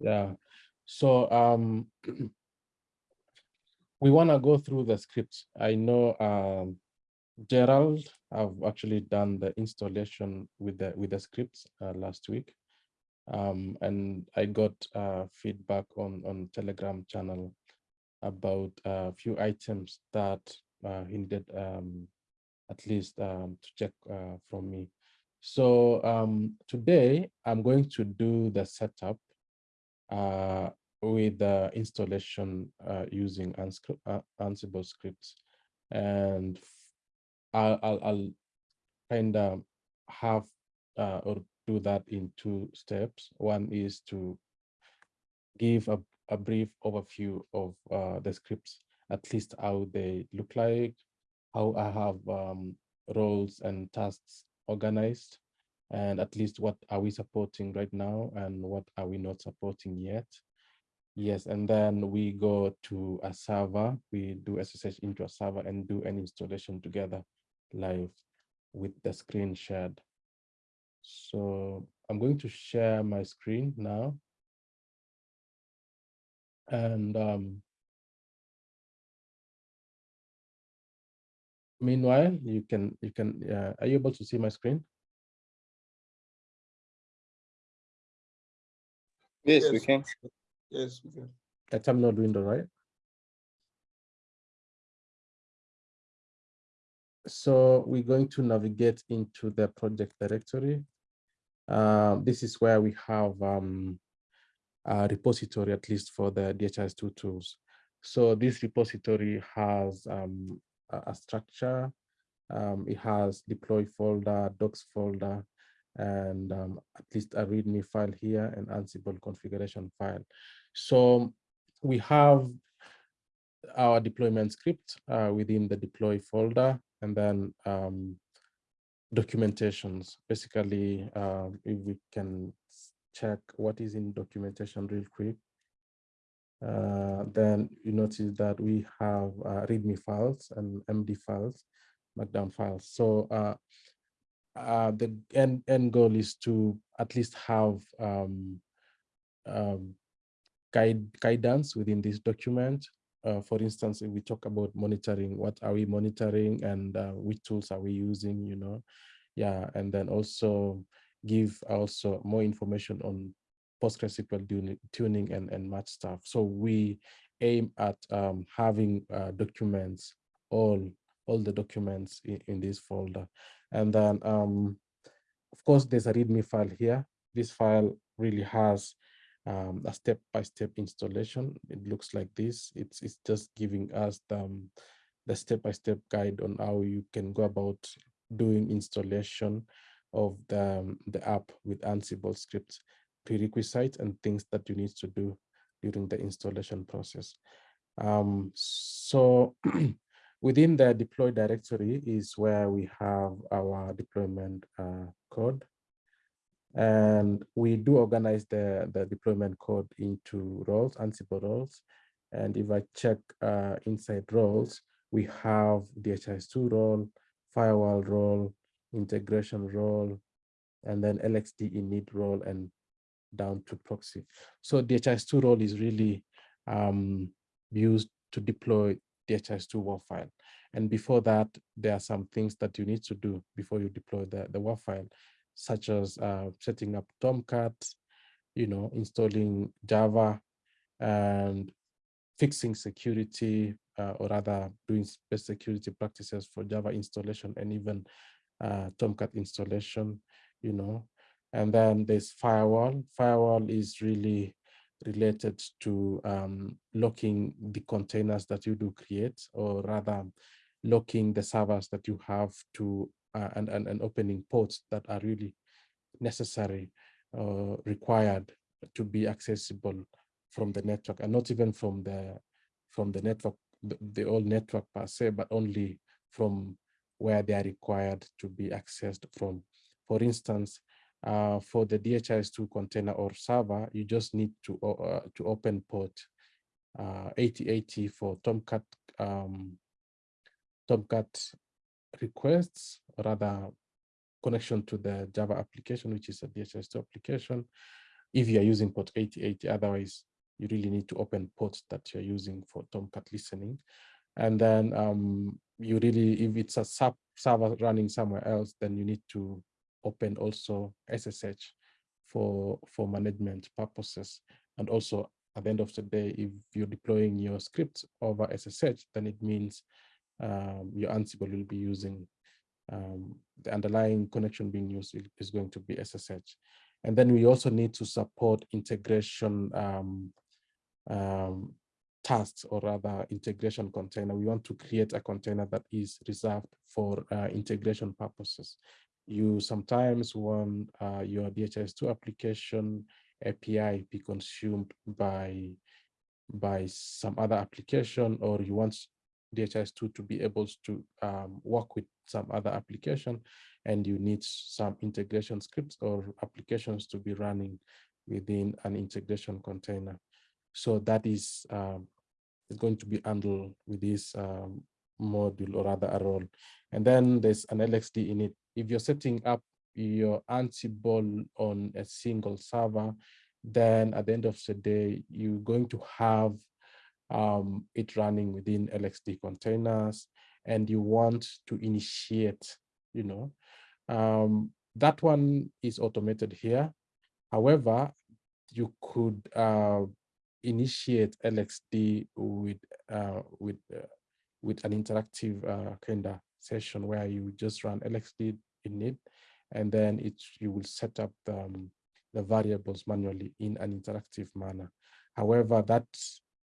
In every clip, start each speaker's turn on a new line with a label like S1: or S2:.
S1: Yeah. So um, we want to go through the scripts. I know um, Gerald have actually done the installation with the with the scripts uh, last week. Um, and I got uh, feedback on on Telegram channel about a few items that uh, he needed um, at least um, to check uh, from me. So um, today I'm going to do the setup with the installation uh, using uh, Ansible scripts. And I'll, I'll, I'll kind of have uh, or do that in two steps. One is to give a, a brief overview of uh, the scripts, at least how they look like, how I have um, roles and tasks organized, and at least what are we supporting right now and what are we not supporting yet. Yes, and then we go to a server, we do SSH into a server and do an installation together live with the screen shared. So I'm going to share my screen now. And um, meanwhile, you can, you can, uh, are you able to see my screen?
S2: Yes, yes, we can.
S3: Yes, we can.
S1: That's a terminal window, right? So we're going to navigate into the project directory. Uh, this is where we have um, a repository, at least for the DHIS2 tools. So this repository has um, a, a, structure. Um, it has deploy folder, docs folder, and um, at least a README file here and Ansible configuration file. So we have our deployment script uh, within the deploy folder and then um, documentations. Basically, uh, if we can check what is in documentation real quick, uh, then you notice that we have uh, README files and MD files, Markdown files. So uh, the end, end goal is to at least have um, um, guide guidance within this document. Uh, for instance, if we talk about monitoring, what are we monitoring and uh, which tools are we using, you know? Yeah, and then also give also more information on PostgreSQL tuning and, and match stuff. So we aim at um, having uh, documents, all, all the documents in, in this folder. And then, um, of course, there's a README file here. This file really has um, a step-by-step -step installation. It looks like this. It's, it's just giving us the, the step-by-step -step guide on how you can go about doing installation of the, um, the app with Ansible scripts, prerequisites and things that you need to do during the installation process. Um, so Within the deploy directory is where we have our deployment uh, code. And we do organize the, the deployment code into roles, Ansible roles. And if I check uh, inside roles, we have the DHIS2 role, firewall role, integration role, and then LXD init role and down to proxy. So the DHIS2 role is really um, used to deploy DHIS2 WAR file. And before that, there are some things that you need to do before you deploy the, the WAR file, such as uh, setting up Tomcat, you know, installing Java and fixing security, uh, or rather doing best security practices for Java installation and even uh, Tomcat installation, you know. And then there's firewall. Firewall is really related to um, locking the containers that you do create, or rather locking the servers that you have to uh, and, and, and opening ports that are really necessary or uh, required to be accessible from the network and not even from the from the network the, the old network per se but only from where they are required to be accessed from. For instance uh, for the DHIS2 container or server, you just need to uh, to open port uh, 8080 for Tomcat um, Tomcat requests, rather connection to the Java application, which is a DHIS2 application. if you are using port 8080, otherwise you really need to open ports that you're using for Tomcat listening. And then um, you really, if it's a sub server running somewhere else, then you need to open also SSH for, for management purposes. And also at the end of the day, if you're deploying your script over SSH, then it means um, your Ansible will be using um, the underlying connection being used is going to be SSH. And then we also need to support integration um, um, tasks or rather integration container. We want to create a container that is reserved for uh, integration purposes. You sometimes want uh, your DHIS2 application API be consumed by, by some other application or you want DHIS2 to be able to um, work with some other application and you need some integration scripts or applications to be running within an integration container. So that is, um, is going to be handled with this um, module or rather a role. And then there's an LXD init. If you're setting up your Ansible on a single server, then at the end of the day, you're going to have um, it running within LXD containers and you want to initiate, you know, um, that one is automated here. However, you could uh, initiate LXD with uh, with uh, with an interactive uh, kind of session where you just run LXD init, and then it you will set up the, um, the variables manually in an interactive manner. However, that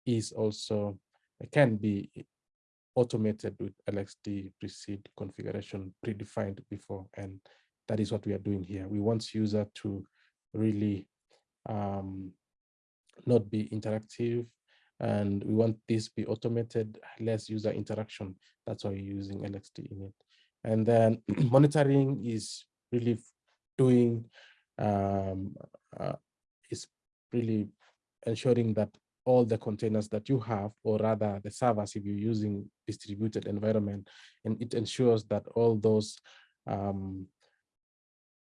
S1: is also can be automated with LXD pre-seed configuration predefined before, and that is what we are doing here. We want user to really um, not be interactive, and we want this be automated, less user interaction. That's why we're using LXD init. And then monitoring is really doing, um, uh, is really ensuring that all the containers that you have, or rather the servers if you're using distributed environment, and it ensures that all those um,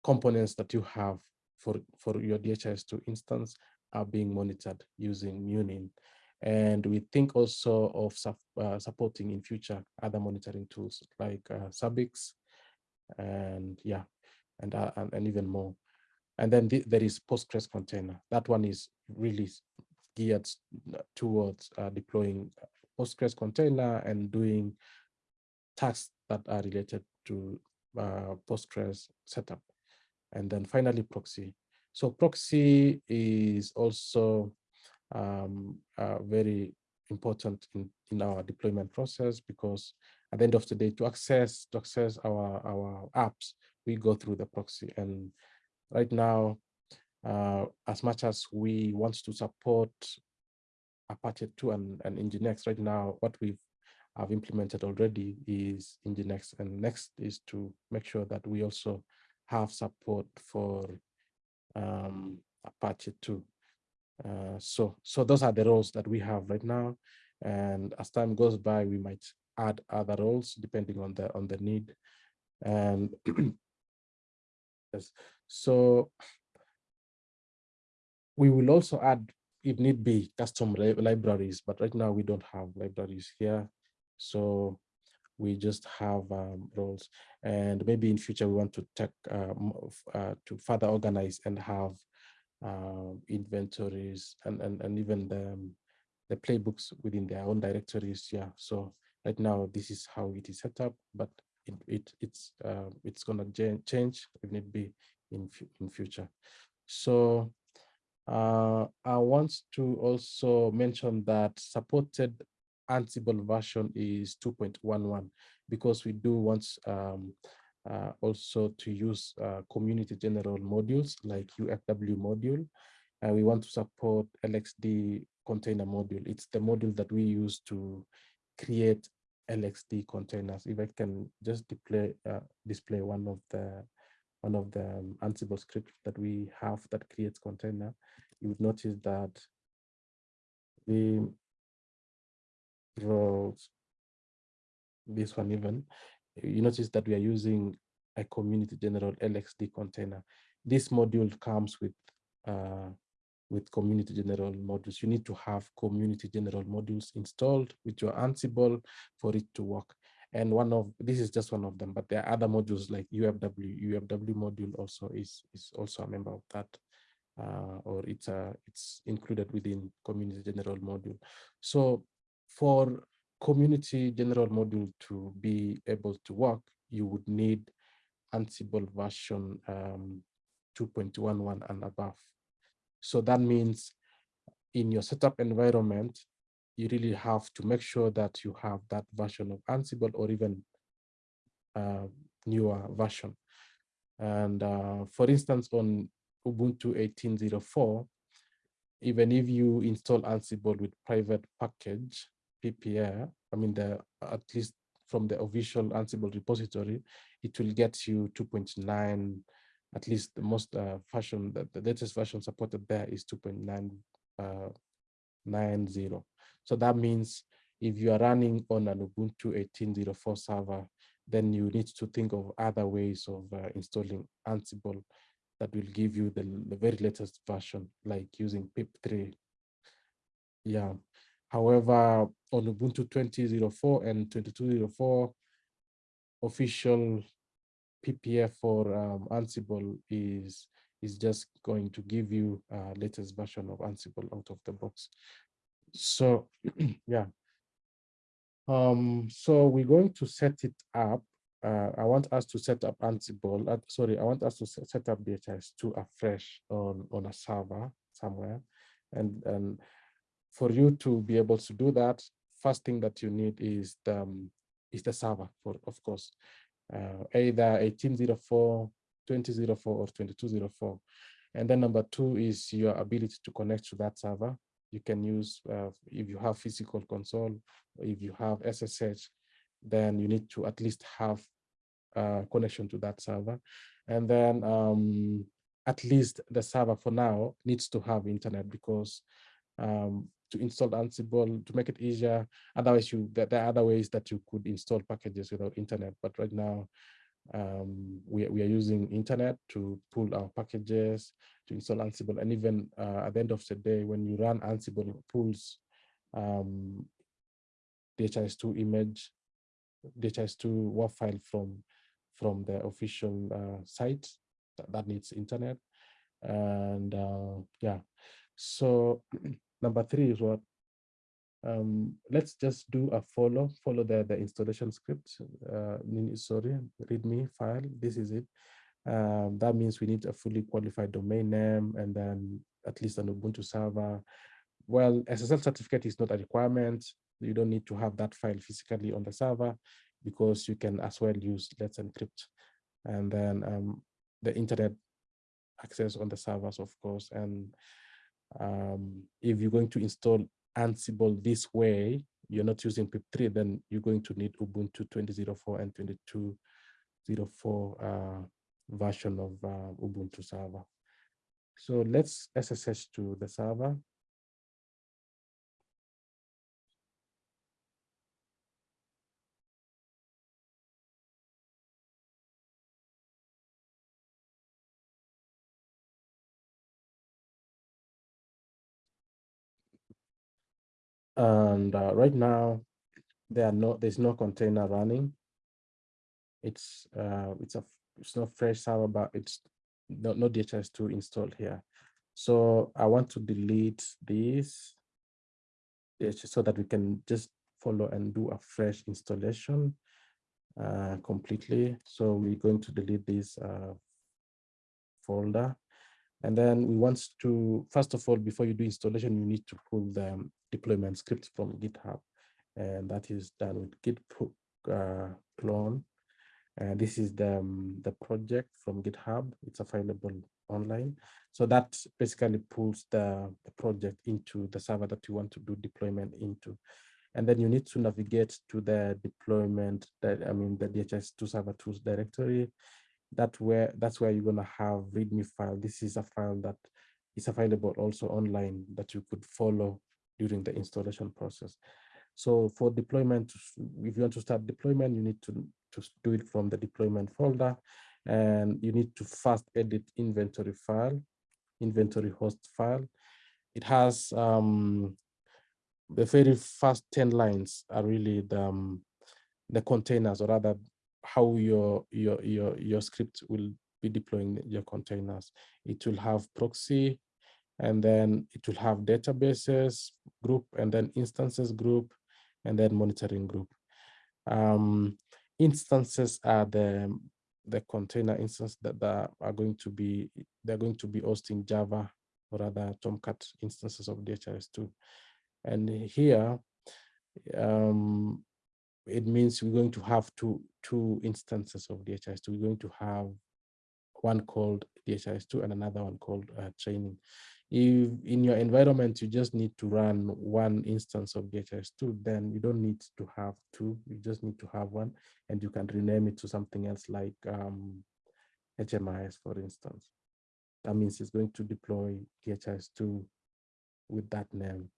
S1: components that you have for, for your DHIS2 instance are being monitored using Munin. And we think also of uh, supporting in future other monitoring tools like uh, Zabbix and yeah, and, uh, and, and even more. And then th there is Postgres container. That one is really geared towards uh, deploying Postgres container and doing tasks that are related to uh, Postgres setup. And then finally, proxy. So proxy is also um, uh, very important in, in our deployment process because at the end of the day, to access to access our, our apps, we go through the proxy. And right now, uh, as much as we want to support Apache 2 and, and Nginx right now, what we've have implemented already is Nginx. And next is to make sure that we also have support for um, Apache 2. Uh, so, so those are the roles that we have right now. And as time goes by, we might add other roles depending on the on the need. And yes, so we will also add, if need be, custom libraries, but right now we don't have libraries here. So we just have um, roles. And maybe in future we want to take um, uh, to further organize and have uh, inventories and, and, and even the, um, the playbooks within their own directories. Yeah, so right now this is how it is set up, but it, it it's uh, it's gonna change if need be in in future. So uh, I want to also mention that supported Ansible version is 2.11 because we do want um, uh, also to use uh, community general modules like UFW module. And we want to support LXD container module. It's the module that we use to create LXD containers. If I can just display uh, display one of the one of the um, Ansible scripts that we have that creates container, you would notice that the roles, this one even, you notice that we are using a community general LXD container. This module comes with uh, with community general modules. You need to have community general modules installed with your Ansible for it to work. And one of this is just one of them, but there are other modules like UFW. UFW module also is is also a member of that, uh, or it's a it's included within community general module. So for community general module to be able to work, you would need Ansible version um, 2.11 and above. So that means in your setup environment, you really have to make sure that you have that version of Ansible or even uh, newer version. And uh, for instance, on Ubuntu 18.04, even if you install Ansible with private package, PPA, I mean, the at least from the official Ansible repository, it will get you 2.9 at least the most uh, version, the, the latest version supported there is 2.990. Uh, so that means if you are running on an Ubuntu 18.04 server, then you need to think of other ways of uh, installing Ansible that will give you the, the very latest version, like using pip3. Yeah. However, on Ubuntu 20.04 and 22.04, official PPA for um, Ansible is is just going to give you a latest version of Ansible out of the box. So yeah. Um, so we're going to set it up. Uh, I want us to set up Ansible. Uh, sorry, I want us to set up DHIS2 afresh on, on a server somewhere. And, and for you to be able to do that, first thing that you need is the, um, is the server, for of course uh, either 1804, 2004, or 2204. And then number two is your ability to connect to that server. You can use, uh, if you have physical console, if you have SSH, then you need to at least have a connection to that server. And then um, at least the server for now needs to have internet because um, to install Ansible to make it easier. Otherwise, you there, there, are other ways that you could install packages without internet. But right now, um, we, we are using internet to pull our packages, to install Ansible. And even uh, at the end of the day, when you run Ansible, pulls um, DHIS2 image, DHIS2 WAR file from, from the official uh, site that, that needs internet. And uh, yeah, so number three is what um, let's just do a follow, follow the, the installation script, uh, sorry, readme file, this is it. Um, that means we need a fully qualified domain name and then at least an Ubuntu server. Well, SSL certificate is not a requirement. You don't need to have that file physically on the server because you can as well use Let's Encrypt. And then um, the internet access on the servers, of course, and um, if you're going to install Ansible this way, you're not using pip3, then you're going to need Ubuntu 20.04 and 22.04 uh, version of uh, Ubuntu server. So let's SSH to the server. And uh, right now, there are no, there's no container running. It's uh, it's a it's not fresh server, but it's no, no DHIS2 installed here. So I want to delete this so that we can just follow and do a fresh installation uh, completely. So we're going to delete this uh, folder. And then we want to, first of all, before you do installation, you need to pull the deployment script from GitHub. And that is done with git uh, clone. And this is the, um, the project from GitHub. It's available online. So that basically pulls the, the project into the server that you want to do deployment into. And then you need to navigate to the deployment that I mean the DHIS2 server tools directory that where that's where you're going to have readme file this is a file that is available also online that you could follow during the installation process so for deployment if you want to start deployment you need to to do it from the deployment folder and you need to first edit inventory file inventory host file. It has um, the very first 10 lines are really the, um, the containers or rather how your, your, your, your script will be deploying your containers. It will have proxy, and then it will have databases group, and then instances group, and then monitoring group. Um, instances are the the container instance that, that are going to be they're going to be hosting Java or other Tomcat instances of DHIS2. And here, um, it means we're going to have two two instances of DHIS2. We're going to have one called DHIS2 and another one called uh, training. If in your environment, you just need to run one instance of DHIS2, then you don't need to have two, you just need to have one, and you can rename it to something else like um, HMIS, for instance. That means it's going to deploy DHIS2 with that name.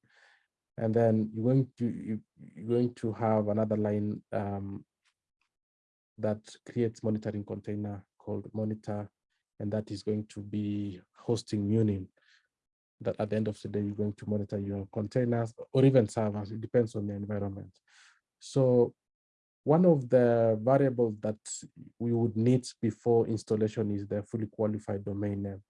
S1: And then you're going to you, you're going to have another line um, that creates monitoring container called monitor, and that is going to be hosting Munin. That at the end of the day, you're going to monitor your containers or even servers. It depends on the environment. So one of the variables that we would need before installation is the fully qualified domain name.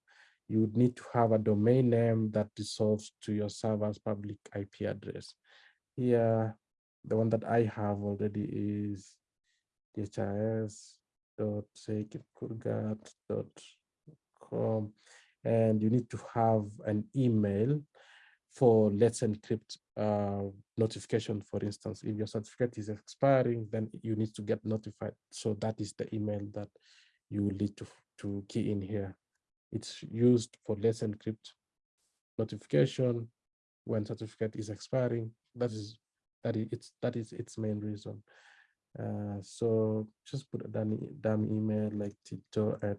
S1: You would need to have a domain name that resolves to your server's public IP address. Here, the one that I have already is dhis dot dot com and you need to have an email for let's encrypt uh, notification for instance. If your certificate is expiring then you need to get notified. So that is the email that you will need to to key in here. It's used for let's encrypt notification when certificate is expiring. That is that is it's that is its main reason uh, so just put a dummy, dummy email like tito at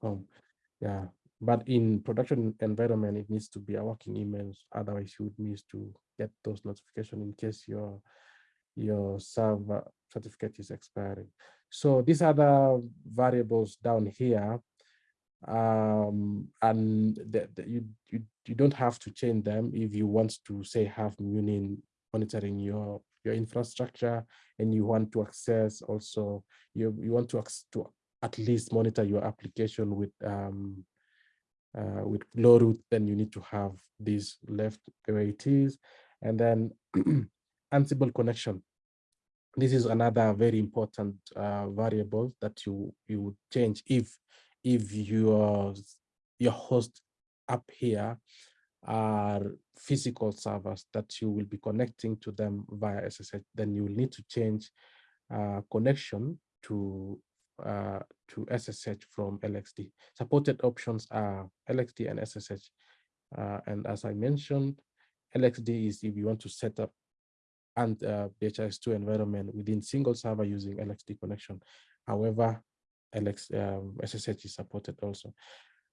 S1: com. Yeah, but in production environment, it needs to be a working email. Otherwise, you would miss to get those notifications in case your your server certificate is expiring. So these are the variables down here um, and you, you you don't have to change them if you want to say have Munin monitoring your your infrastructure and you want to access also you you want to to at least monitor your application with um uh, with Glowroot then you need to have this left way it is and then ansible connection. This is another very important uh, variable that you you would change if if your your host up here are physical servers that you will be connecting to them via SSH, then you will need to change uh, connection to uh, to SSH from LXD. Supported options are LXD and SSH. Uh, and as I mentioned, LXD is if you want to set up and uh, DHIS2 environment within single server using LXD connection. However, LX, um, SSH is supported also.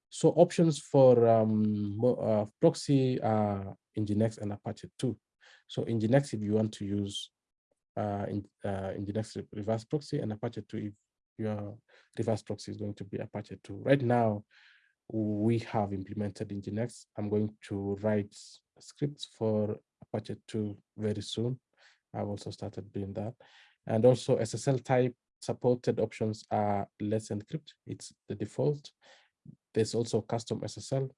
S1: So options for um, uh, proxy are Nginx and Apache 2. So Nginx if you want to use uh, in, uh, Nginx reverse proxy and Apache 2 if your reverse proxy is going to be Apache 2. Right now, we have implemented Nginx. I'm going to write scripts for Apache 2 very soon. I've also started doing that. And also SSL type supported options are Let's Encrypt. It's the default. There's also custom SSL.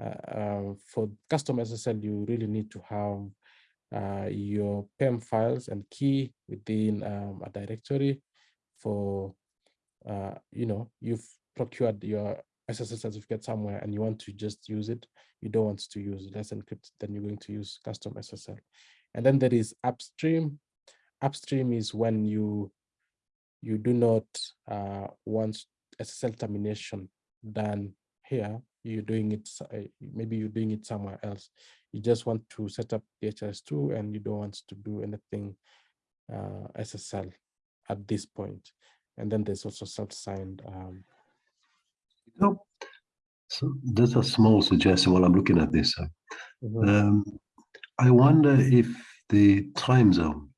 S1: Uh, um, for custom SSL, you really need to have uh, your PEM files and key within um, a directory for, uh, you know, you've procured your SSL certificate somewhere and you want to just use it. You don't want to use Let's Encrypt, then you're going to use custom SSL. And then there is upstream. Upstream is when you you do not uh, want SSL termination done here, you're doing it, uh, maybe you're doing it somewhere else. You just want to set up the DHIS2 and you don't want to do anything uh, SSL at this point. And then there's also self-signed. Um,
S2: oh, so there's a small suggestion while I'm looking at this. Mm -hmm. um, I wonder if the time zone,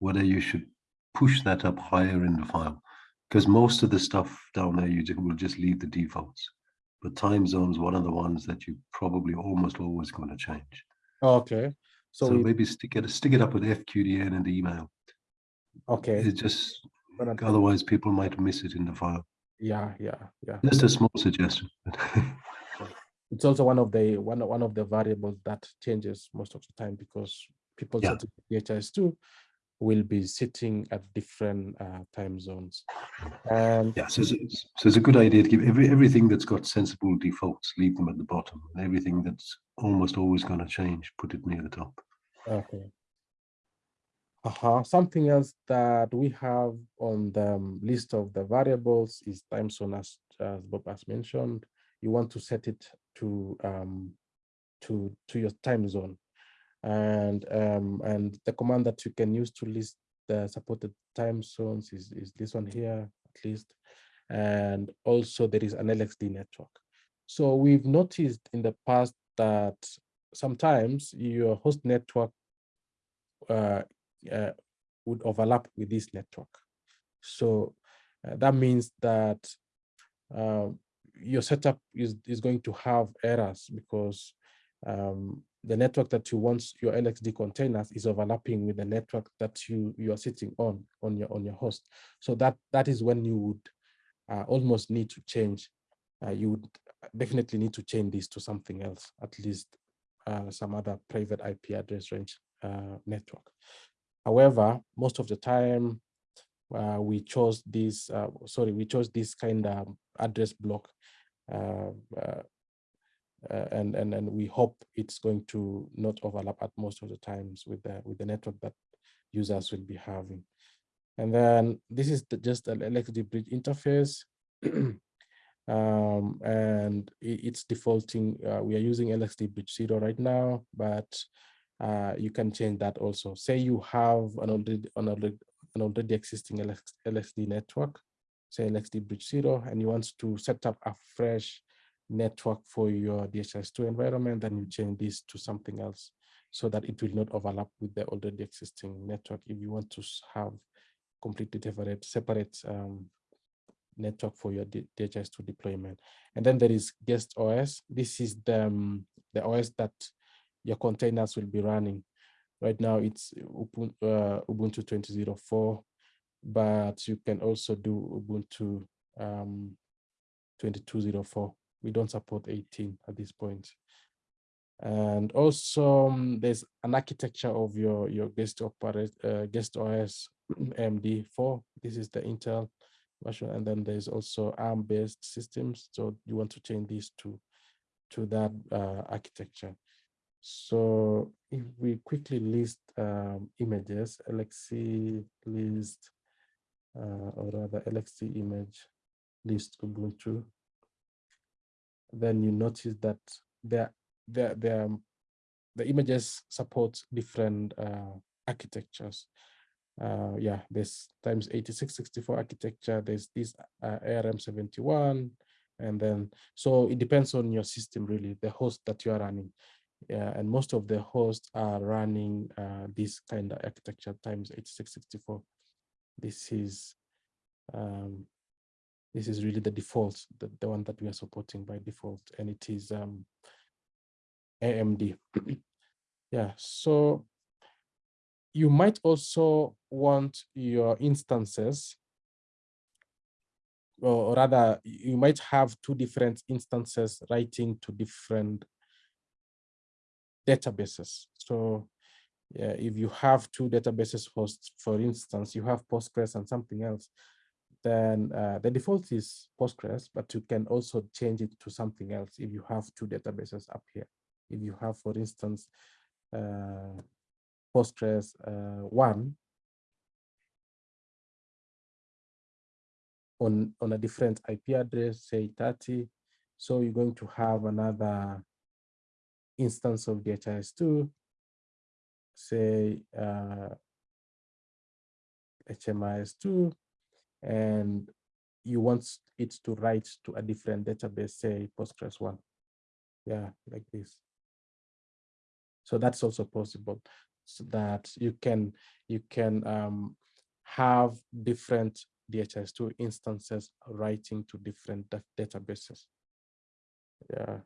S2: whether you should push that up higher in the file because most of the stuff down there you will just leave the defaults. But time zones, one of the ones that you probably almost always going to change.
S1: Okay.
S2: So,
S1: So, we,
S2: maybe stick it stick it up with FQDN and email.
S1: okay.
S2: it's just otherwise people might miss it in the file.
S1: Yeah, yeah, yeah.
S2: Just a small suggestion.
S1: It's also one of the one one of the variables that changes most of the time because people
S2: Yeah.
S1: setting DHIS2 will be sitting at different uh, time zones. And
S2: yeah, so it's, so it's a good idea to give every everything that's got sensible defaults, leave them at the bottom, everything that's almost always going to change, put it near the top.
S1: Okay. Uh-huh. Something else that we have on the um, list of the variables is time zone as, as Bob has mentioned. You want to set it to um to to your time zone. And um and the command that you can use to list the supported time zones is, is this one here at least. And also there is an LXD network. So we've noticed in the past that sometimes your host network uh, uh, would overlap with this network. So uh, that means that uh, your setup is, is going to have errors because um, the network that you want your LXD containers is overlapping with the network that you you are sitting on on your on your host. So that that is when you would uh, almost need to change. Uh, you would definitely need to change this to something else, at least uh, some other private IP address range uh, network. However, most of the time uh, we chose this, uh, sorry, we chose this kind of address block uh, and, and, and we hope it's going to not overlap at most of the times with the, with the network that users will be having. And then this is the, just an LXD bridge interface. um, and it, it's defaulting, uh, we are using LXD bridge zero right now, but uh, you can change that also. Say you have an already, an already, an already existing LX, LXD network, say LXD bridge zero, and you want to set up a fresh network for your DHIS2 environment, then you change this to something else so that it will not overlap with the already existing network. If you want to have completely separate, separate um, network for your DHIS2 deployment. And then there is guest OS. This is the, um, the OS that your containers will be running. Right now it's Ubuntu, uh, Ubuntu 20.04, but you can also do Ubuntu um, 22.04. We don't support 18 at this point. And also um, there's an architecture of your, your guest operate, uh, guest OS AMD4. This is the Intel version. And then there's also ARM based systems. So you want to change these to, to that uh, architecture. So if we quickly list um, images, LXC list, uh, or rather LXC image list Ubuntu, then you notice that there, there, there, the images support different uh, architectures. Uh, yeah, there's times 8664 architecture, there's this uh, ARM71, and then, so it depends on your system really, the host that you are running. Yeah, and most of the hosts are running uh, this kind of architecture times 8664. This is um, this is really the default, the, the one that we are supporting by default, and it is um, AMD. yeah, so you might also want your instances, or rather, you might have two different instances writing to different databases. So yeah, if you have two databases hosts, for instance, you have Postgres and something else, then uh, the default is Postgres, but you can also change it to something else if you have two databases up here. If you have, for instance, uh, Postgres uh, 1 on, on a different IP address, say 30, so you're going to have another instance of DHIS2, say uh, HMIS2, and you want it to write to a different database, say Postgres one. Yeah, like this. So that's also possible so that you can you can um, have different DHIS2 instances writing to different databases. Yeah.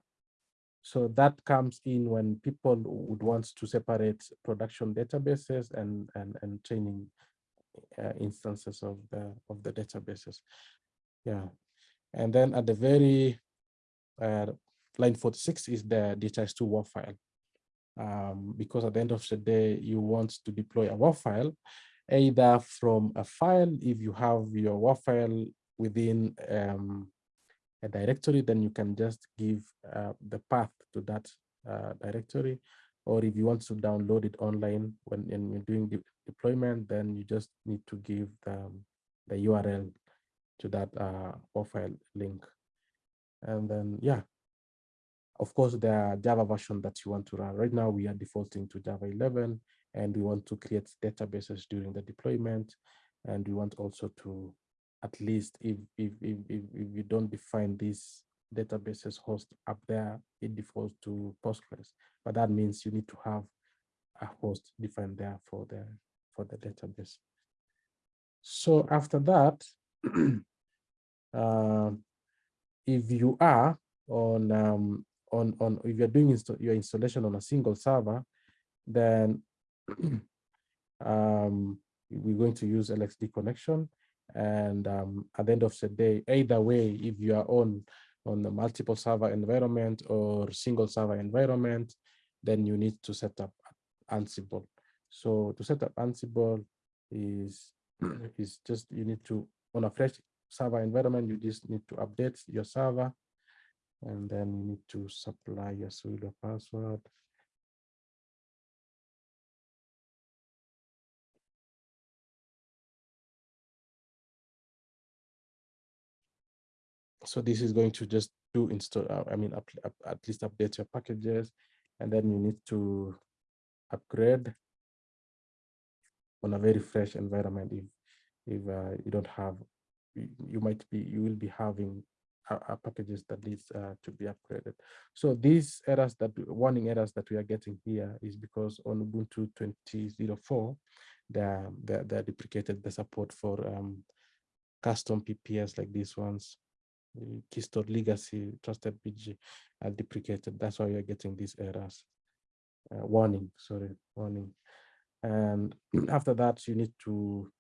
S1: So that comes in when people would want to separate production databases and, and, and training uh, instances of the, of the databases. Yeah. And then at the very uh, line 46 is the DHIS2 WAR file. Um, because at the end of the day, you want to deploy a WAR file, either from a file, if you have your WAR file within um, a directory, then you can just give uh, the path to that uh, directory. Or if you want to download it online when, when you're doing the deployment, then you just need to give the, the URL to that uh, WAR file link. And then, yeah, of course, the Java version that you want to run. Right now, we are defaulting to Java 11, and we want to create databases during the deployment. And we want also to at least if if if if, if you don't define these databases host up there, it defaults to Postgres. But that means you need to have a host defined there for the for the database. So after that, uh, if you are on um, on on if you're doing insta your installation on a single server, then um, we're going to use LXD connection and um, at the end of the day, either way, if you are on on a multiple server environment or single server environment, then you need to set up Ansible. So to set up Ansible is is just you need to on a fresh server environment, you just need to update your server, and then you need to supply your sudo password. so this is going to just do install uh, i mean up, up, at least update your packages and then you need to upgrade on a very fresh environment if if uh, you don't have you, you, might be you will be having uh, uh packages that needs uh, to be upgraded so these errors that warning errors that we are getting here is because on ubuntu 20.04 they're, they're, they're deprecated the support for um, custom pps like these ones Keystore Legacy Trusted BG are deprecated. That's why you're getting these errors. Uh, warning, sorry, warning. And after that, you need to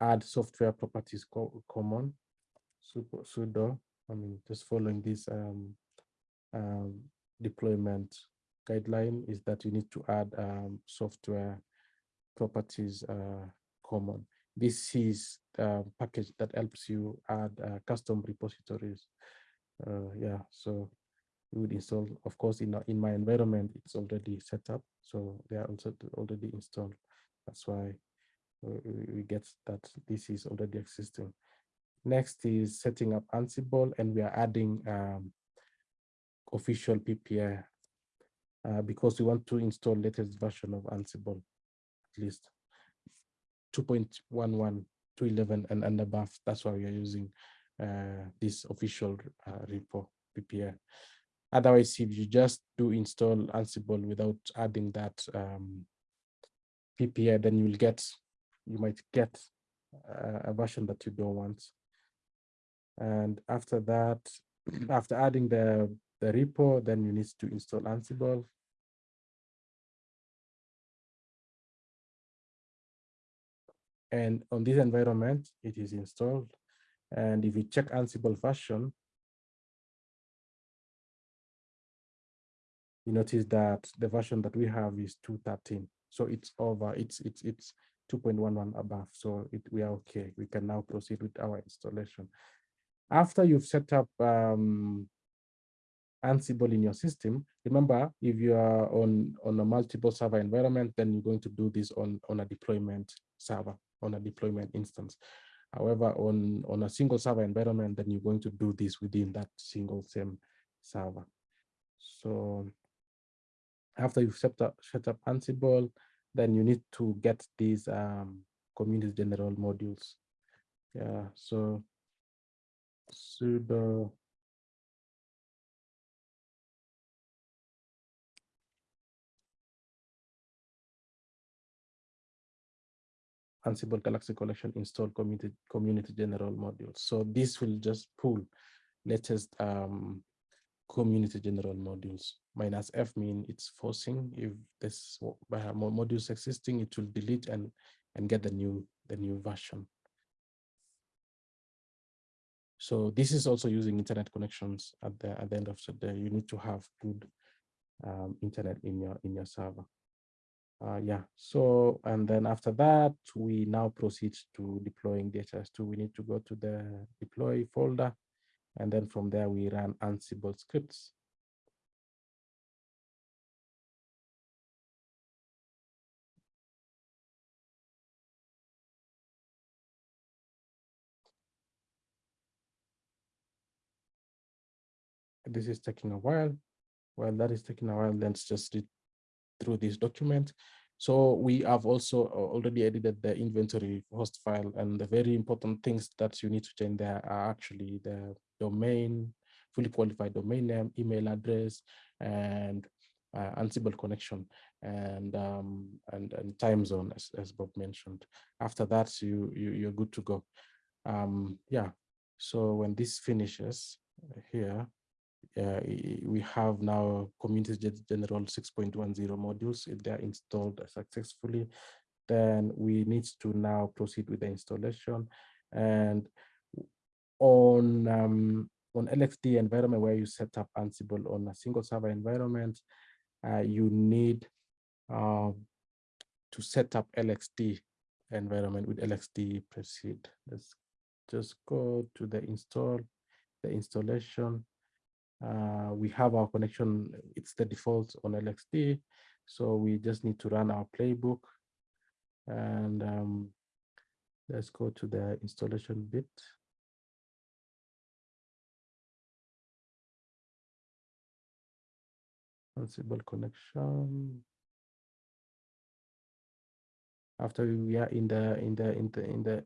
S1: add software properties co common, sudo, I mean, just following this um, um, deployment guideline is that you need to add um, software properties uh, common. This is a package that helps you add uh, custom repositories. Uh, yeah, so we would install, of course, in, in my environment, it's already set up. So they are also already installed. That's why we, get that this is already existing. Next is setting up Ansible, and we are adding um, official PPA uh, because we want to install latest version of Ansible, at least. 2.11 to 11 and, and above. That's why we are using uh, this official uh, repo PPA. Otherwise, if you just do install Ansible without adding that um, PPA, then you will get, you might get a version that you don't want. And after that, after adding the, the repo, then you need to install Ansible. And on this environment, it is installed. And if you check Ansible version, you notice that the version that we have is 213. So it's over, it's it's it's 2.11 above. So it, we are okay. We can now proceed with our installation. After you've set up um, Ansible in your system, remember if you are on, on a multiple server environment, then you're going to do this on, on a deployment server on a deployment instance. However, on, on a single server environment, then you're going to do this within that single same server. So after you've set up, set up Ansible, then you need to get these um, community general modules. Yeah, so sudo Ansible Galaxy Collection install community, community general modules. So this will just pull latest um, community general modules. Minus F mean it's forcing. If this modules existing, it will delete and and get the new the new version. So this is also using internet connections at the at the end of the day. You need to have good um, internet in your in your server. Uh, yeah, so and then after that, we now proceed to deploying DHIS2. We need to go to the deploy folder, and then from there we run Ansible scripts. This is taking a while. While that is taking a while, let's just read through this document. So we have also uh, already edited the inventory host file and the very important things that you need to change there are actually the domain, fully qualified domain name, email address, and uh, Ansible connection and um, and and time zone as, as Bob mentioned. After that, you, you you're good to go. Um, yeah. So when this finishes uh, here, uh, we have now community general 6.10 modules if they're installed successfully. Then we need to now proceed with the installation. And on um, on LXD environment where you set up Ansible on a single server environment, uh, you need uh, to set up LXD environment with LXD preseed. Let's just go to the install, the installation, uh, we have our connection, it's the default on LXD. So we just need to run our playbook and um, let's go to the installation bit. Ansible connection. After we are in the in the in the in the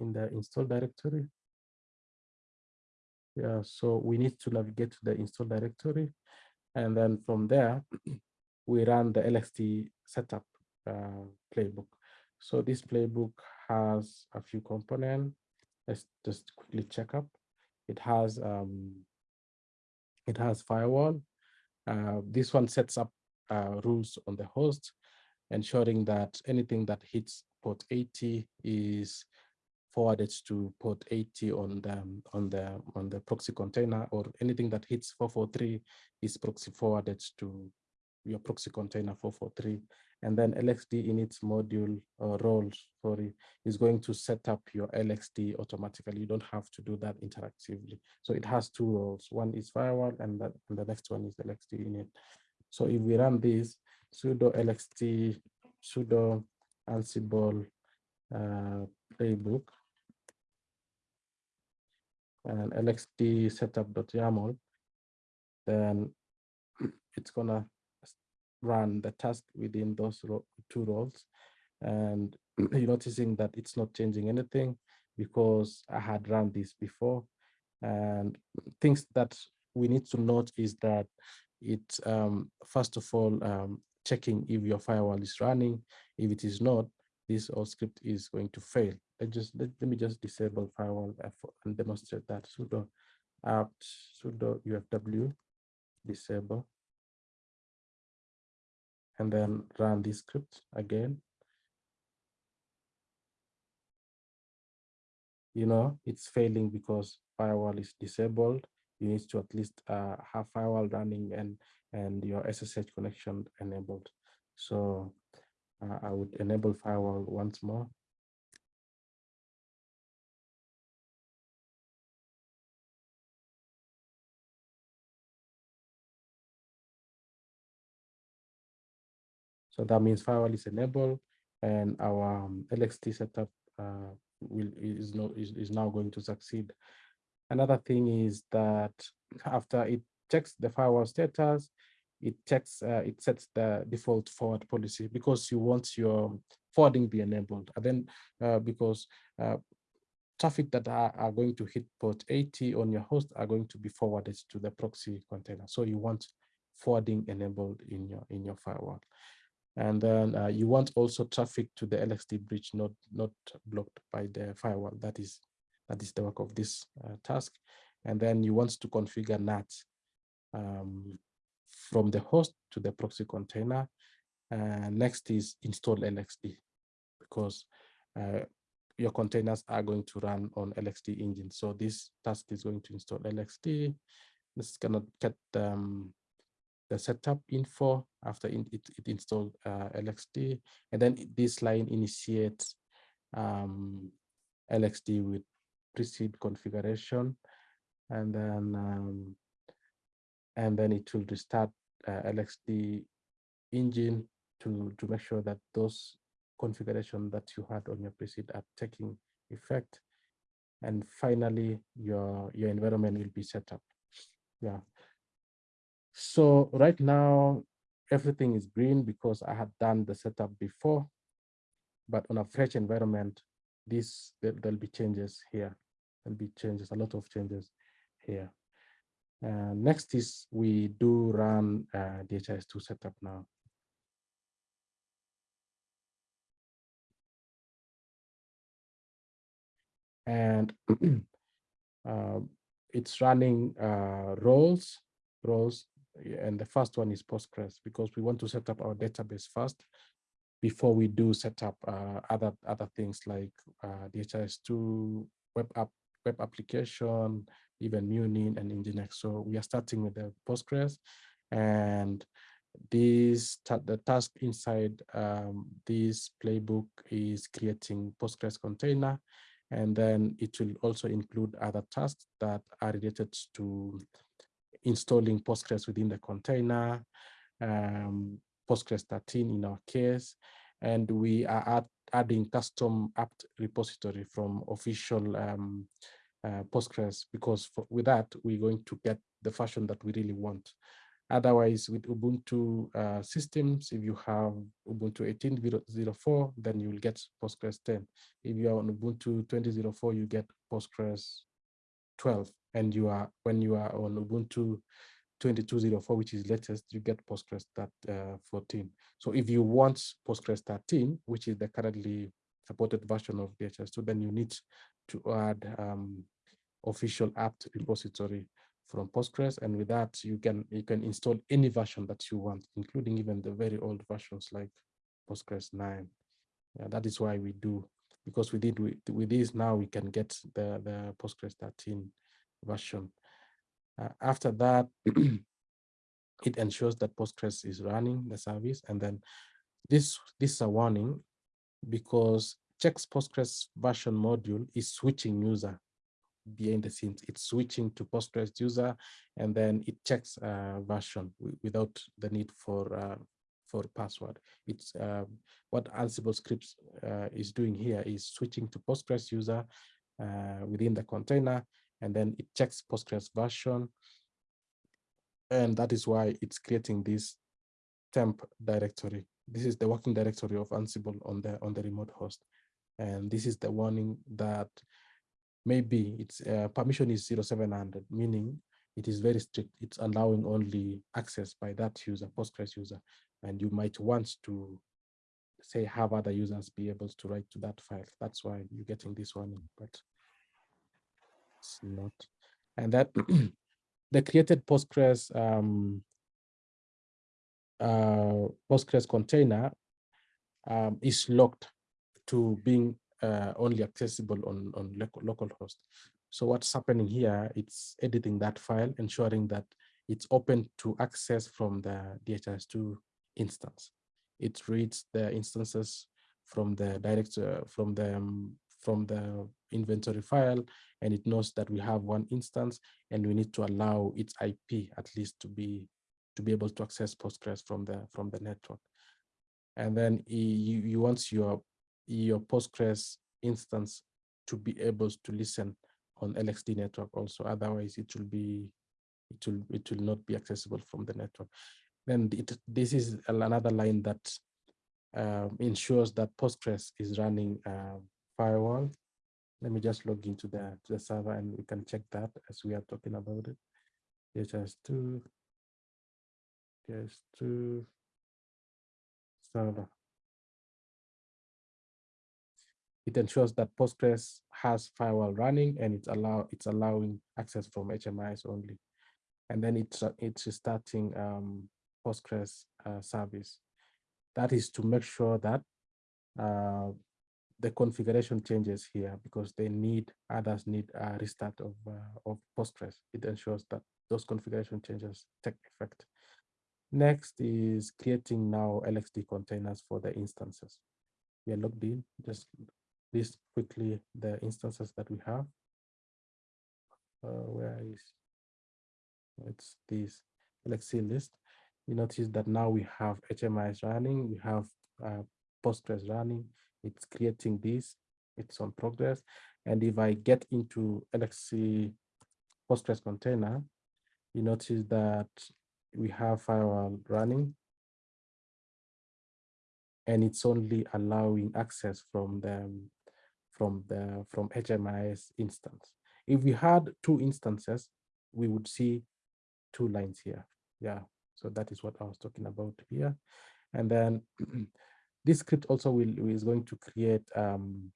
S1: in the install directory, yeah, so we need to navigate to the install directory. And then from there, we run the LXD setup uh, playbook. So this playbook has a few components. Let's just quickly check up. It has um, it has firewall. Uh, this one sets up uh, rules on the host, ensuring that anything that hits port 80 is forwarded to port 80 on the on the on the proxy container or anything that hits 443 is proxy forwarded to your proxy container 443 and then LXD init's module or roles sorry is going to set up your LXD automatically. You don't have to do that interactively. So it has two roles. One is firewall and, that, and the next one is LXD init. So if we run this sudo LXD sudo ansible uh, playbook and lxd setup.yaml, then it's gonna run the task within those two roles. And you're noticing that it's not changing anything because I had run this before. And things that we need to note is that it, um, first of all, um, checking if your firewall is running. If it is not, this all script is going to fail. I just let, let me just disable firewall and demonstrate that sudo apt sudo ufw disable and then run this script again. You know, it's failing because firewall is disabled. You need to at least uh, have firewall running and and your SSH connection enabled. So uh, I would enable firewall once more. So that means firewall is enabled and our um, LXD setup uh, will is, no, is, is now going to succeed. Another thing is that after it checks the firewall status, it uh, it sets the default forward policy because you want your forwarding be enabled. And then uh, because uh, traffic that are, are, going to hit port 80 on your host are going to be forwarded to the proxy container. So you want forwarding enabled in your in your firewall. And then uh, you want also traffic to the LXD bridge, not not blocked by the firewall. That is that is the work of this uh, task. And then you want to configure NAT um, from the host to the proxy container. Uh, next is install LXD because uh, your containers are going to run on LXD engine. So this task is going to install LXD. This is gonna get um, the setup info after it, it installed uh, LXD, and then this line initiates um, LXD with preseed configuration, and then um, and then it will restart uh, LXD engine to to make sure that those configuration that you had on your preseed are taking effect. And finally, your, your environment will be set up. Yeah. So right now, everything is green because I had done the setup before, but on a fresh environment, this there, will be changes here. There'll be changes, a lot of changes here. Uh, next is we do run uh, DHIS2 setup now. and uh, it's running uh, roles, roles, and the first one is Postgres because we want to set up our database first before we do set up uh, other other things like uh, DHIS2 web app, web application, even Munin and Nginx. So we are starting with the Postgres, and this the task inside um, this playbook is creating Postgres container and then it will also include other tasks that are related to installing Postgres within the container, um, Postgres 13 in our case, and we are add, adding custom apt repository from official um, uh, Postgres because for, with that, we're going to get the version that we really want. Otherwise, with Ubuntu uh, systems, if you have Ubuntu 18.04, then you will get Postgres 10. If you are on Ubuntu 20.04, you get Postgres 12. And you are when you are on Ubuntu 22.04, which is latest, you get Postgres that, uh, 14. So if you want Postgres 13, which is the currently supported version of DHIS2, then you need to add um, official apt repository from Postgres. And with that, you can you can install any version that you want, including even the very old versions like Postgres 9. Yeah, that is why we do, because we did with, with this now we can get the, the Postgres 13 version. Uh, after that, it ensures that Postgres is running the service. And then this, this is a warning because checks Postgres version module is switching user behind the scenes. It's switching to Postgres user, and then it checks uh, version without the need for uh, for password. It's uh, what Ansible scripts uh, is doing here is switching to Postgres user uh, within the container, and then it checks Postgres version, and that is why it's creating this temp directory. This is the working directory of Ansible on the on the remote host, and this is the warning that maybe its uh, permission is 0700, meaning it is very strict. It's allowing only access by that user, Postgres user, and you might want to say have other users be able to write to that file. That's why you're getting this warning, but it's not. And that the created Postgres um, uh, Postgres container um, is locked to being uh, only accessible on, on local host. So what's happening here, it's editing that file, ensuring that it's open to access from the DHIS2 instance. It reads the instances from the direct uh, from the um, from the inventory file, and it knows that we have one instance, and we need to allow its IP at least to be to be able to access Postgres from the from the network. And then you, you once your your Postgres instance to be able to listen on LXD network also. Otherwise, it will be it will it will not be accessible from the network. Then it, this is another line that um, ensures that Postgres is running uh, firewall. Let me just log into the, to the server and we can check that as we are talking about it. DHIS2, DHIS2, server. It ensures that Postgres has firewall running and it's allow it's allowing access from HMIs only. And then it's it's starting um, Postgres uh, service. That is to make sure that uh, the configuration changes here because they need others need a restart of uh, of Postgres. It ensures that those configuration changes take effect. Next is creating now LXD containers for the instances. We are logged in, just list quickly the instances that we have. Uh, where is, it's this LXC list. You notice that now we have HMIs running, we have uh, Postgres running, it's creating this, it's on progress. And if I get into LXC Postgres container, you notice that we have firewall running and it's only allowing access from the from the from HMIS instance. If we had two instances, we would see two lines here. Yeah, so that is what I was talking about here. And then this script also will is going to create um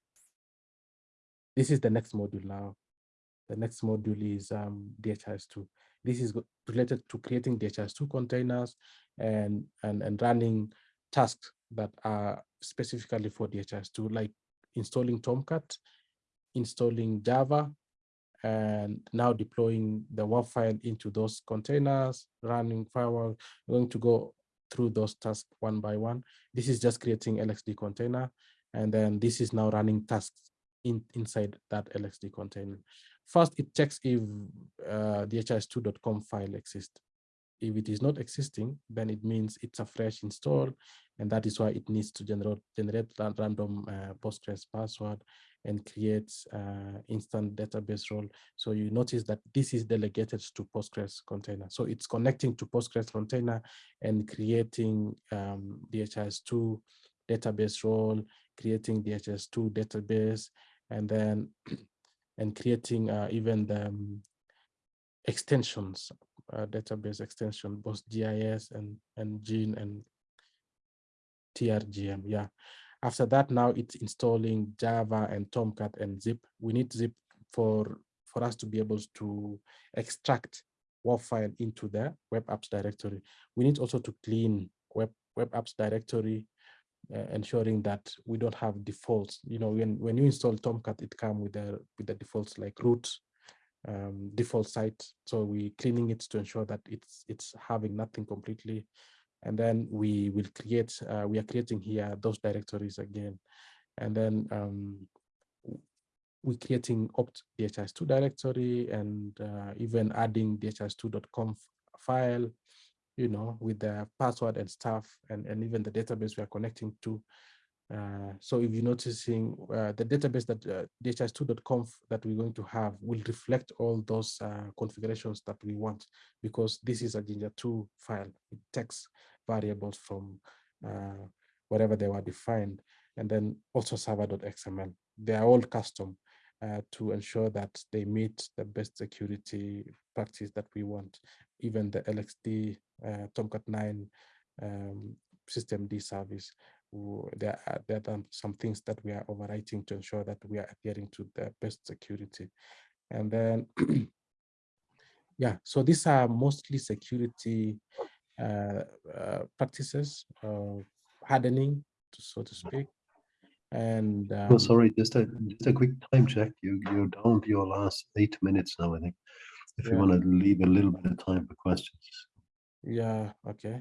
S1: this is the next module now. The next module is um DHIS2. This is related to creating DHIS2 containers and, and, and running tasks that are specifically for DHIS2, like installing Tomcat, installing Java, and now deploying the WAR file into those containers, running firewall. We're going to go through those tasks one by one. This is just creating LXD container, and then this is now running tasks in, inside that LXD container. First, it checks if uh, dhis2.conf file exists. If it is not existing, then it means it's a fresh install, and that is why it needs to generate generate random uh, Postgres password and create uh, instant database role. So you notice that this is delegated to Postgres container. So it's connecting to Postgres container and creating um, DHIS2 database role, creating DHIS2 database, and then and creating uh, even the um, extensions, uh, database extension, PostGIS and, and Gene and TRGM, yeah. After that, now it's installing Java and Tomcat and Zip. We need Zip for, for us to be able to extract WAR file into the web apps directory. We need also to clean web, web apps directory uh, ensuring that we don't have defaults. You know, when, when you install Tomcat, it comes with the with the defaults like root, um, default site. So we cleaning it to ensure that it's it's having nothing completely. And then we will create, uh, we are creating here those directories again. And then um, we're creating opt dhis2 directory and uh, even adding dhis2.conf file you know, with the password and stuff and, and even the database we are connecting to. Uh, so if you're noticing uh, the database that uh, dhis2.conf that we're going to have will reflect all those uh, configurations that we want because this is a Jinja 2 file. It takes variables from uh, whatever they were defined and then also server.xml. They are all custom uh, to ensure that they meet the best security practice that we want. Even the LXD uh, Tomcat 9 um, systemd service, there are, there are some things that we are overwriting to ensure that we are adhering to the best security. And then, yeah, so these are mostly security uh, uh, practices, uh, hardening, so to speak. And
S2: oh, um,
S1: oh,
S2: sorry, just a just a quick time check. You you're down to your last eight minutes now, I think. If yeah. you want to leave a little bit of time for questions.
S1: Yeah, okay.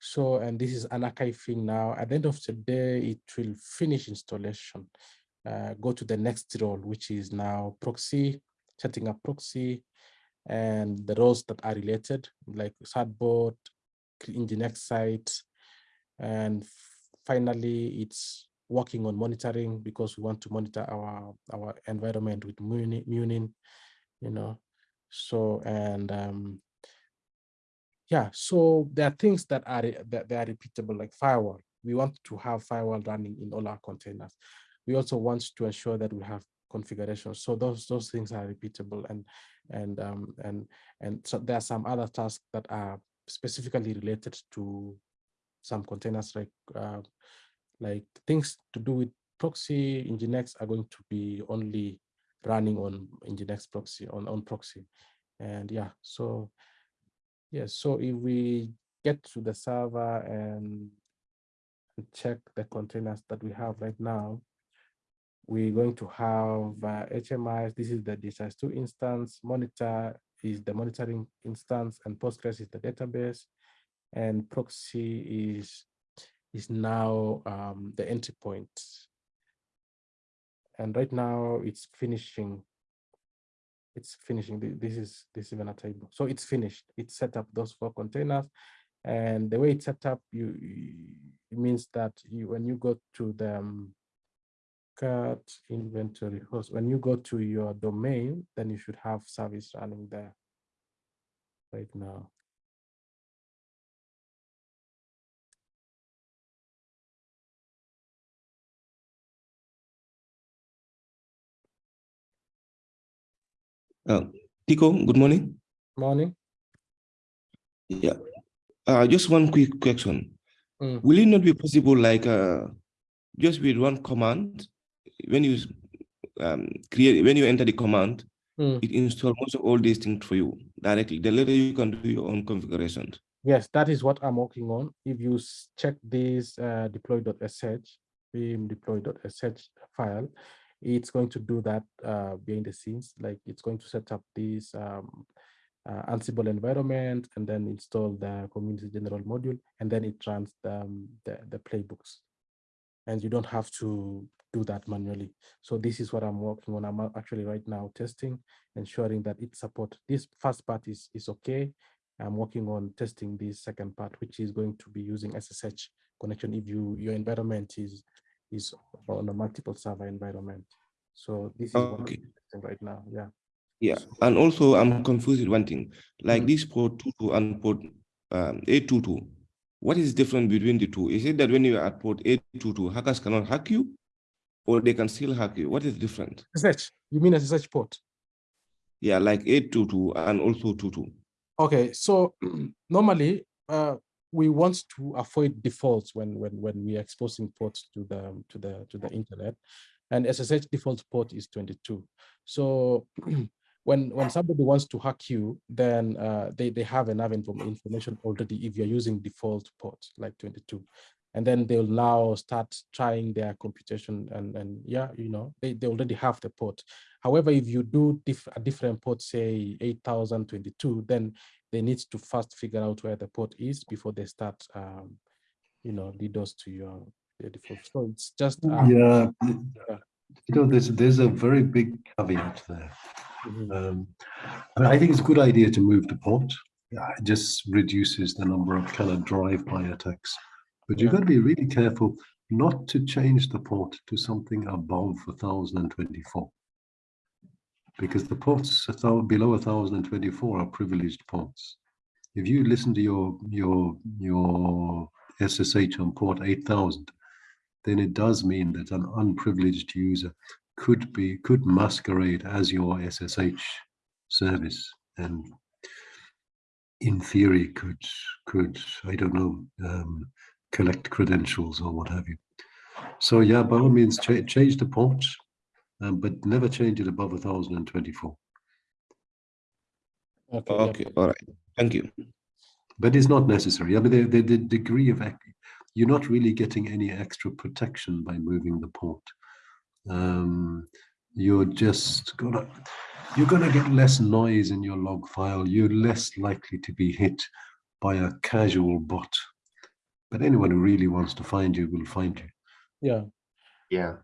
S1: So, and this is an archiving now. At the end of the day, it will finish installation. Uh, go to the next role, which is now proxy, setting up proxy, and the roles that are related, like Certbot, Nginx site, and finally, it's working on monitoring because we want to monitor our our environment with Munin, you know. So and um, yeah, so there are things that are that they are repeatable, like firewall. We want to have firewall running in all our containers. We also want to ensure that we have configurations. So those those things are repeatable, and and um, and and so there are some other tasks that are specifically related to some containers like uh, like things to do with proxy Nginx are going to be only running on Nginx proxy on, on proxy. And yeah, so yes, so if we get to the server and check the containers that we have right now, we're going to have uh, HMIs. This is the DHIS2 instance. Monitor is the monitoring instance, and Postgres is the database, and proxy is is now um, the entry point. And right now it's finishing. It's finishing. This is this is even a table. So it's finished. It's set up those four containers. And the way it's set up, you it means that you when you go to the um, cat inventory host, when you go to your domain, then you should have service running there right now.
S3: Uh, Tico, good morning.
S1: Morning.
S3: Yeah. Uh, just one quick question.
S1: Mm.
S3: Will it not be possible, like, uh, just with one command, when you um, create, when you enter the command,
S1: Mm.
S3: it installs most of all these things for you directly. Then later you can do your own configurations.
S1: Yes, that is what I'm working on. If you check this uh, deploy.sh, vim deploy.sh file, it's going to do that uh, behind the scenes. Like it's going to set up this um, uh, Ansible environment and then install the community general module, and then it runs the, um, the, the playbooks. And you don't have to do that manually. So this is what I'm working on. I'm actually right now testing, ensuring that it support this first part is, is okay. I'm working on testing this second part, which is going to be using SSH connection if you your environment is is on a multiple server environment. So this is what I'm
S3: Okay.
S1: right now. Yeah.
S3: Yeah, and also I'm confused with one thing, like
S1: Mm.
S3: this port 22 and port um, 822. What is different between the two? Is it that when you are at port 822, hackers cannot hack you, or they can still hack you? What is different?
S1: SSH, you mean SSH port?
S3: Yeah, like 822 and also 22.
S1: Okay, so normally uh, we want to avoid defaults when when when we are exposing ports to the to the to the internet, and SSH default port is 22. So when when somebody wants to hack you, then uh, they they have enough inform information already if you're using default port like 22. And then they'll now start trying their computation and, and yeah, you know, they, they already have the port. However, if you do diff a different port, say 8022, then they need to first figure out where the port is before they start, um, you know, lead us to your, default. So it's just, um,
S2: Yeah, you know, there's, there's a very big caveat there.
S1: mhm.
S2: Um, I, mean, I think it's a good idea to move the port. Yeah, It just reduces the number of kind of drive-by attacks. But you've
S1: Yeah.
S2: got to be really careful not to change the port to something above 1024. Because the ports below 1024 are privileged ports. If you listen to your your your SSH on port 8000, then it does mean that an unprivileged user could be could masquerade as your SSH service and in theory could could I don't know um, collect credentials or what have you. So yeah, by all means, cha- change the port, um, but never change it above 1024.
S1: Okay, yeah.
S3: All right. Thank you.
S2: But it's not necessary. I mean, the, the, the degree of you're not really getting any extra protection by moving the port. Um, you're just gonna you're gonna get less noise in your log file. You're less likely to be hit by a casual bot. But anyone who really wants to find you will find you.
S1: Yeah.
S4: Yeah.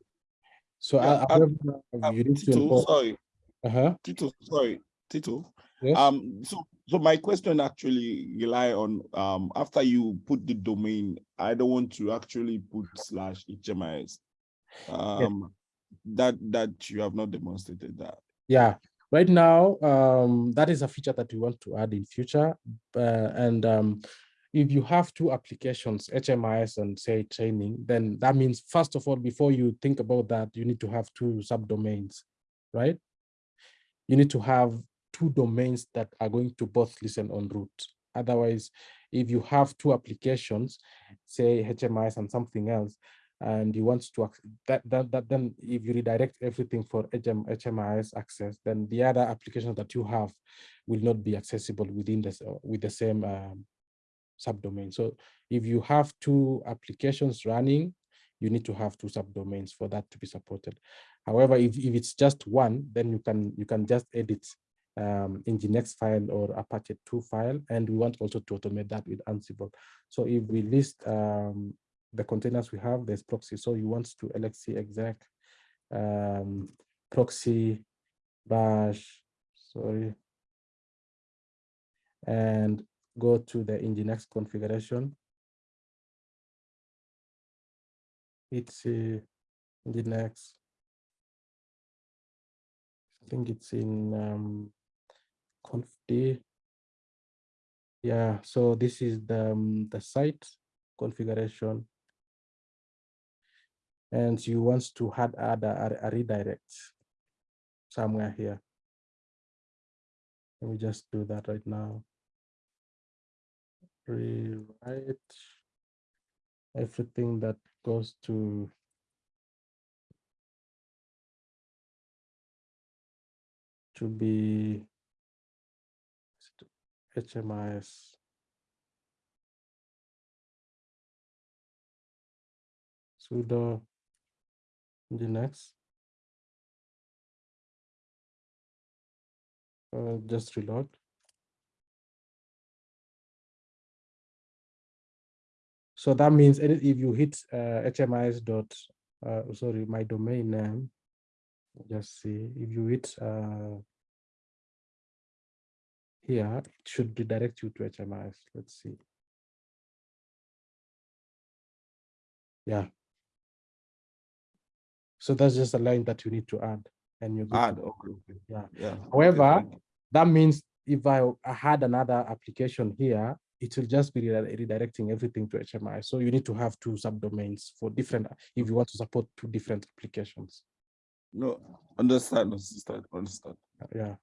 S1: So
S5: Yeah,
S1: I,
S5: um,
S1: I,
S5: Um,
S1: you need to
S5: Tito,
S1: import,
S5: sorry,
S1: uh-huh,
S5: Tito, sorry, Tito.
S1: yes,
S5: Um, so so my question actually rely on um after you put the domain, I don't want to actually put slash HMIS. Um, that that you have not demonstrated that.
S1: yeah. Right now, um, that is a feature that we want to add in future. Uh, and um, if you have two applications, HMIS and say training, then that means first of all, before you think about that, you need to have two subdomains, right? You need to have two domains that are going to both listen on root. Otherwise, if you have two applications, say HMIS and something else, and you want to that that, that then if you redirect everything for HM, HMIS access, then the other applications that you have will not be accessible within this with the same um, subdomain. So if you have two applications running, you need to have two subdomains for that to be supported. However, if, if it's just one, then you can you can just edit um, next file or Apache 2 file, and we want also to automate that with Ansible. So if we list um, the containers we have, there's proxy. So you want to LXC exec um, proxy bash, sorry, and go to the Nginx configuration. It's uh, Nginx. I think it's in um, confd. Yeah, so this is the, um, the site configuration. And you want to add, add a, a redirect somewhere here. Let me just do that right now. Rewrite everything that goes to to be HMIS. sudo nginx. Uh, just reload. So that means if you hit uh, HMIS dot, uh, sorry, my domain name, just see if you hit uh, here, it should redirect you to HMIS. Let's see. Yeah. So that's just a line that you need to add and you
S5: Add, okay.
S1: Yeah.
S5: Yeah.
S1: However, that means if I, I had another application here, it will just be redirecting everything to HMI. So you need to have two subdomains for different, if you want to support two different applications.
S5: No, understand, understand, understand.
S1: Yeah.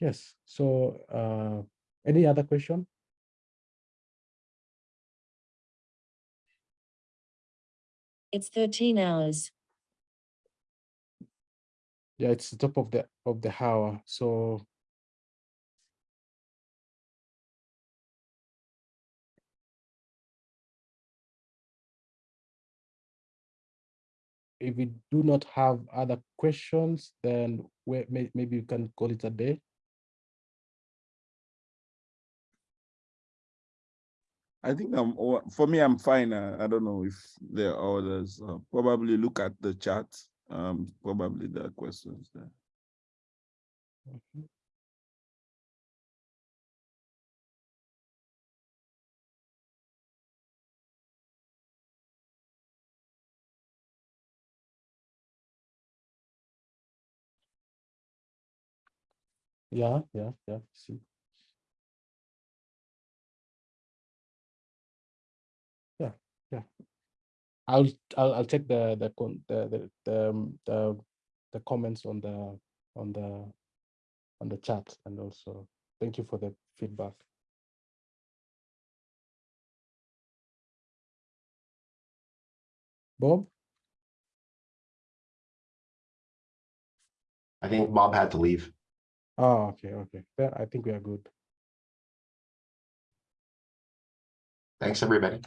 S1: Yes, so uh, any other question?
S4: It's thirteen hours.
S1: Yeah, it's the top of the of the hour, so. If we do not have other questions, then may, maybe you can call it a day.
S5: I think I'm, for me, I'm fine. uh, I don't know if there are others. uh, Probably look at the chat. Um, probably there are questions there.
S1: Yeah, yeah, yeah, see. Yeah, yeah. I'll, I'll, I'll check the, the, the, the, um, the, the comments on the, on the, on the chat and also, thank you for the feedback. Bob?
S6: I think Bob had to leave.
S1: Oh, okay, okay. Then I think we are good.
S6: Thanks, everybody.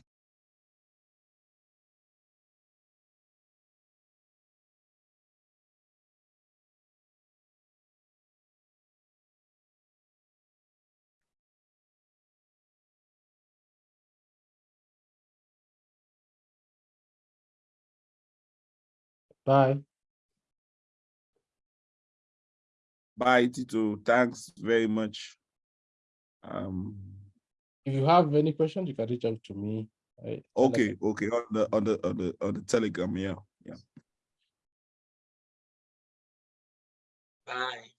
S1: Bye.
S5: Bye, Tito. Thanks very much. Um,
S1: If you have any questions, you can reach out to me. I- tell us-
S5: okay, okay, on the, on the, on the, on the telegram, yeah, yeah.
S7: Bye.